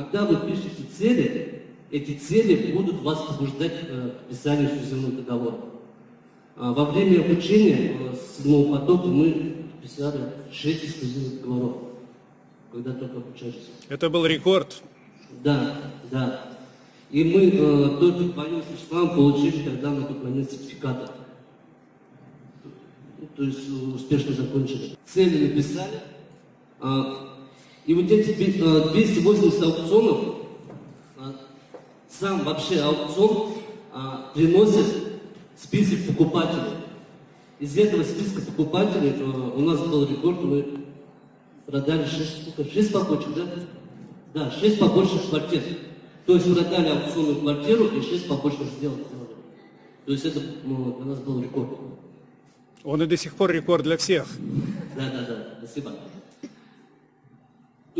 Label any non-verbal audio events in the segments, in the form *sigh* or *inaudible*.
когда вы пишете цели, эти цели будут вас побуждать э, к подписанию эксклюзивного договора. А во время обучения э, седьмого потока мы подписали 6 эксклюзивных договоров, когда только обучались. Это был рекорд. Да, да. И мы э, только вдвоем с Вячеславом получили тогда на тот момент сертификаты. То есть э, успешно закончили. Цели написали. А, и вот эти би- э, 280 аукционов, а, сам вообще аукцион а, приносит список покупателей. Из этого списка покупателей э, у нас был рекорд, мы продали 6, сколько, 6 побочек, да? Да, 6 побочных квартир. То есть продали аукционную квартиру и 6 побочных сделок сделали. То есть это ну, для нас был рекорд. Он и до сих пор рекорд для всех. Да, да, да, спасибо.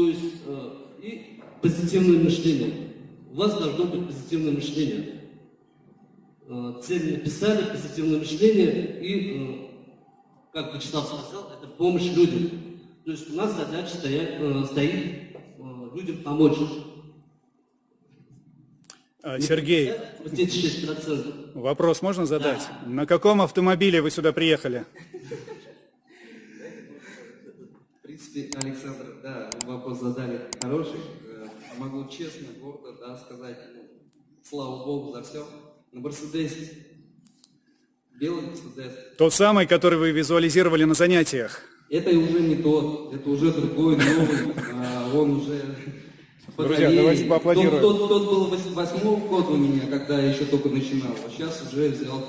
То есть э, и позитивное мышление. У вас должно быть позитивное мышление. Э, цель написали, позитивное мышление и, э, как Вячеслав сказал, это помощь людям. То есть у нас задача стоять, э, стоит э, людям помочь. А, Сергей, 6%. вопрос можно задать? На каком автомобиле вы сюда приехали? В принципе, Александр, да, вопрос задали хороший. Э, Могу честно, гордо, да, сказать, ну, слава Богу за все. На Мерседесе, белый Мерседес, Тот самый, который вы визуализировали на занятиях. это уже не тот, это уже другой, новый, а, он уже Друзья, давайте поаплодируем. Тот, тот, тот был вось- восьмого года у меня, когда я еще только начинал, а сейчас уже взял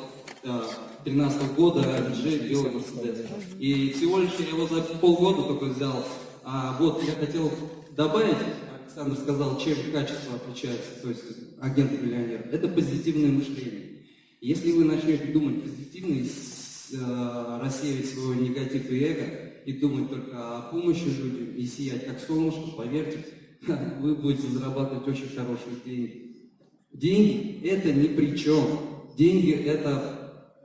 да, 13 года LG белый Мерседес. И всего лишь я его за полгода только взял. А вот я хотел добавить, Александр сказал, чем качество отличается, то есть агент-миллионер. Это позитивное мышление. Если вы начнете думать позитивно и э, рассеивать свой негатив и эго, и думать только о помощи людям, и сиять как солнышко, поверьте, *laughs* вы будете зарабатывать очень хорошие деньги. Деньги это ни при чем. Деньги это,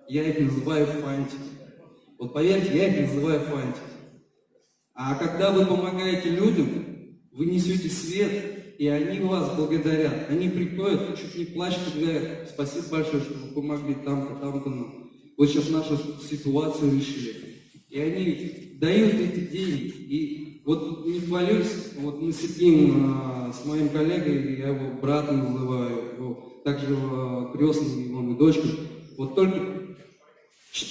я их называю фантики. Вот поверьте, я их называю фантики. А когда вы помогаете людям, вы несете свет, и они вас благодарят. Они приходят, чуть не плачут говорят, спасибо большое, что вы помогли там-то, там-то нам. Вот сейчас нашу ситуацию решили. И они дают эти деньги. И вот не хвалюсь, вот мы сидим а, с моим коллегой, я его братом называю, его также его крестным, его и дочкой. Вот только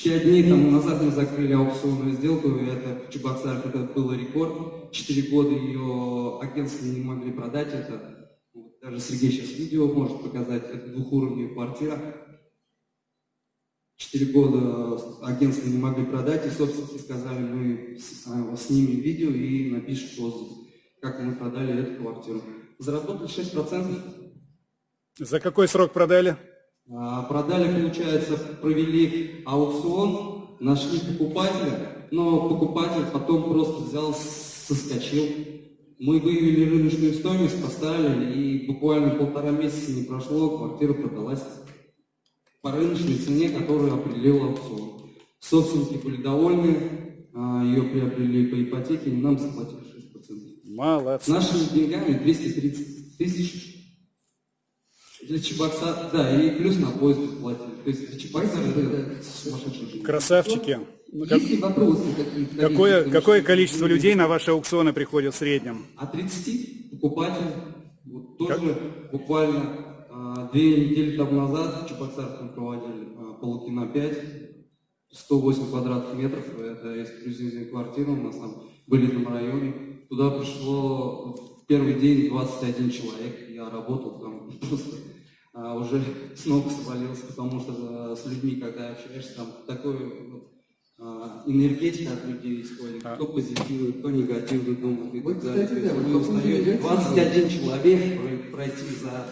Пять дней тому назад мы закрыли аукционную сделку, и это в Чебоксарах это был рекорд. Четыре года ее агентство не могли продать это. Даже Сергей сейчас видео может показать, это двухуровневая квартира. Четыре года агентство не могли продать, и собственники сказали, мы а, снимем видео и напишем отзыв, как мы продали эту квартиру. Заработали 6%. За какой срок продали? А, Продали, получается, провели аукцион, нашли покупателя, но покупатель потом просто взял, соскочил. Мы выявили рыночную стоимость, поставили, и буквально полтора месяца не прошло, квартира продалась по рыночной цене, которую определил аукцион. Собственники были довольны, а, ее приобрели по ипотеке, и нам заплатили 6%. С Молодцы. нашими деньгами 230 тысяч для Чебоксара, да, и плюс на поезд платили. То есть для Чебоксара это сумасшедший жизнь. Красавчики. Как- Есть вопросы какие-то? Какое, коллеги, какое количество людей на ваши аукционы приходит в среднем? А 30 покупателей, вот тоже буквально а, две недели тому назад в Чебоксарах мы проводили а, Полукина 5, 108 квадратных метров, это эксклюзивная квартира, у нас там были на районе. Туда пришло в первый день 21 человек, я работал там *laughs* просто а, уже *laughs* с ног свалился, потому что а, с людьми, когда общаешься, там такой вот, а, энергетика от людей исходит, А. кто позитивный, кто негативный думает и Вот, кстати, да, вы негатива. 21 человек про- пройти за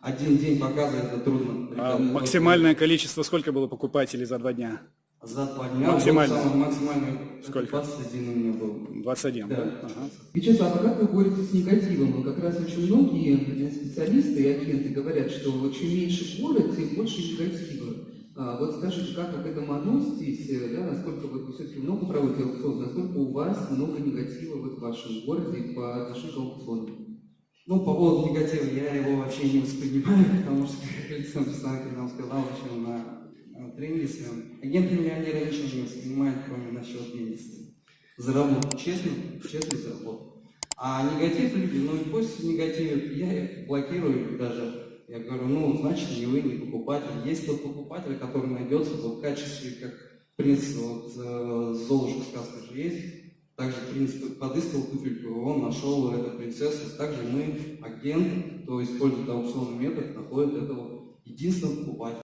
один день показа это трудно. А максимальное количество сколько было покупателей за два дня? За два дня. Максимально. вот самое максимальное. Сколько? 21 у меня был. 21, да? Да. Ага. Вячеслав, а как вы боретесь с негативом? Вот как раз очень многие специалисты и агенты говорят, что чем меньше город, тем больше негатива. А, вот скажите, как вы к этому относитесь, да, насколько вот вы все-таки много проводите аукционов, насколько у вас много негатива вот в вашем городе по отношению к аукционам? Ну, по поводу негатива, я его вообще не воспринимаю, *laughs* потому что, как Александр Александрович нам сказал еще на, на тренинге своем, агент-миллионера ничего не воспринимает, кроме насчет месяца. Заработал, честно, честно заработал. А негатив люди, ну и пусть негативят, я их блокирую даже. Я говорю, ну, значит, не вы, не покупатель. Есть тот покупатель, который найдется в качестве, как принц, вот э, Золушка сказка же есть, также принц подыскал туфельку, он нашел эту принцессу. Также мы, агент, кто использует аукционный метод, находит этого единственного покупателя.